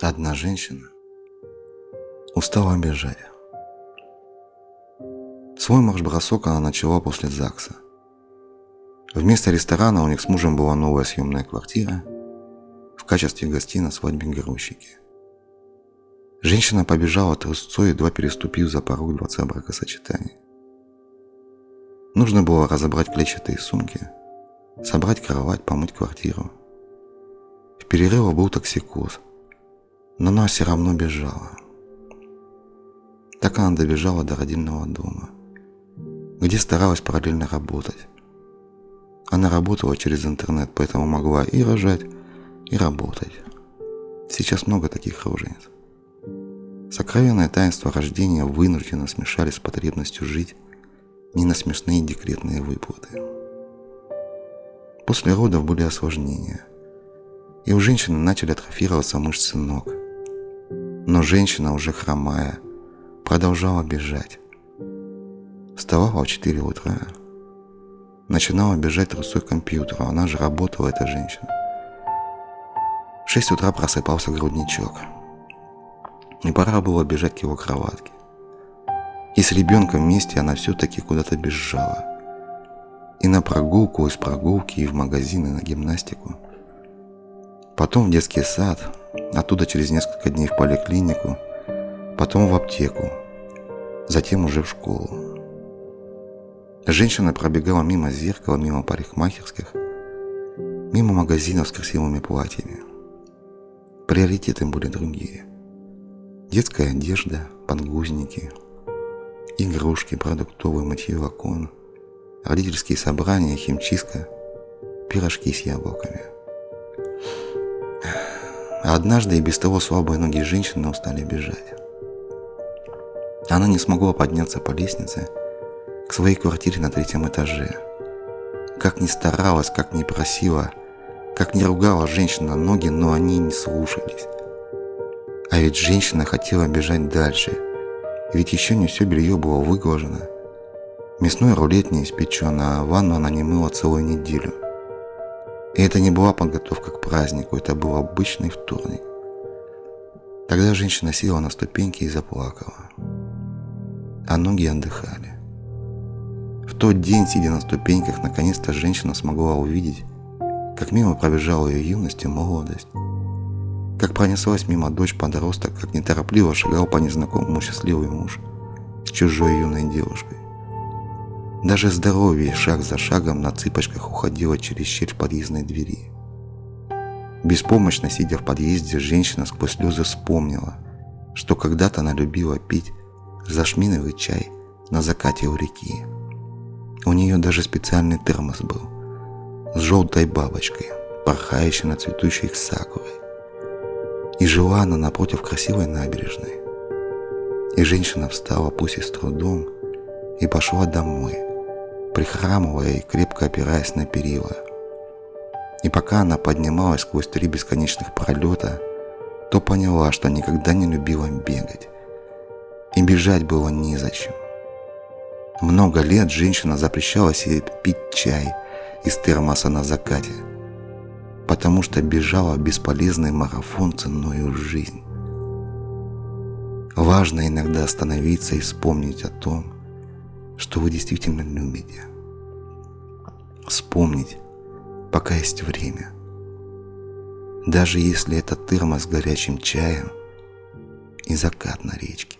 Одна женщина устала бежать. Свой марш-бросок она начала после ЗАГСа. Вместо ресторана у них с мужем была новая съемная квартира в качестве гостей на свадьбе грузчики. Женщина побежала трусцой, едва переступив за порог дворца бракосочетания. Нужно было разобрать клетчатые сумки, собрать кровать, помыть квартиру. В перерыве был токсикоз, но она все равно бежала. Так она добежала до родильного дома, где старалась параллельно работать. Она работала через интернет, поэтому могла и рожать, и работать. Сейчас много таких рожениц. Сокровенное таинство рождения вынужденно смешались с потребностью жить не на смешные декретные выплаты. После родов были осложнения, и у женщины начали атрофироваться мышцы ног. Но женщина, уже хромая, продолжала бежать. Вставала в 4 утра, начинала бежать трусой к компьютеру, она же работала, эта женщина. В 6 утра просыпался грудничок – и пора было бежать к его кроватке. И с ребенком вместе она все-таки куда-то бежала. И на прогулку, из прогулки, и в магазин, и на гимнастику. Потом в детский сад, оттуда через несколько дней в поликлинику, потом в аптеку, затем уже в школу. Женщина пробегала мимо зеркала, мимо парикмахерских, мимо магазинов с красивыми платьями. Приоритеты были другие – Детская одежда, подгузники, игрушки, продуктовый мытье окон, родительские собрания, химчистка, пирожки с яблоками. А однажды и без того слабые ноги женщины устали бежать. Она не смогла подняться по лестнице к своей квартире на третьем этаже. Как ни старалась, как ни просила, как ни ругала женщина ноги, но они не слушались. А ведь женщина хотела бежать дальше. Ведь еще не все белье было выглажено. Мясной рулет не испечен, а ванну она не мыла целую неделю. И это не была подготовка к празднику, это был обычный вторник. Тогда женщина села на ступеньки и заплакала. А ноги отдыхали. В тот день, сидя на ступеньках, наконец-то женщина смогла увидеть, как мимо пробежала ее юность и молодость. Как пронеслась мимо дочь подросток, как неторопливо шагал по незнакомому счастливый муж с чужой юной девушкой. Даже здоровье шаг за шагом на цыпочках уходило через щель подъездной двери. Беспомощно сидя в подъезде, женщина сквозь слезы вспомнила, что когда-то она любила пить зашминовый чай на закате у реки. У нее даже специальный термос был с желтой бабочкой, порхающей на цветущей сакурой. И жила она напротив красивой набережной. И женщина встала, пусть и с трудом, и пошла домой, прихрамывая и крепко опираясь на перила. И пока она поднималась сквозь три бесконечных пролета, то поняла, что никогда не любила бегать. И бежать было незачем. Много лет женщина запрещала себе пить чай из термоса на закате – потому что бежала бесполезный марафон ценою жизнь. Важно иногда остановиться и вспомнить о том, что вы действительно любите. Вспомнить, пока есть время. Даже если это термос с горячим чаем и закат на речке.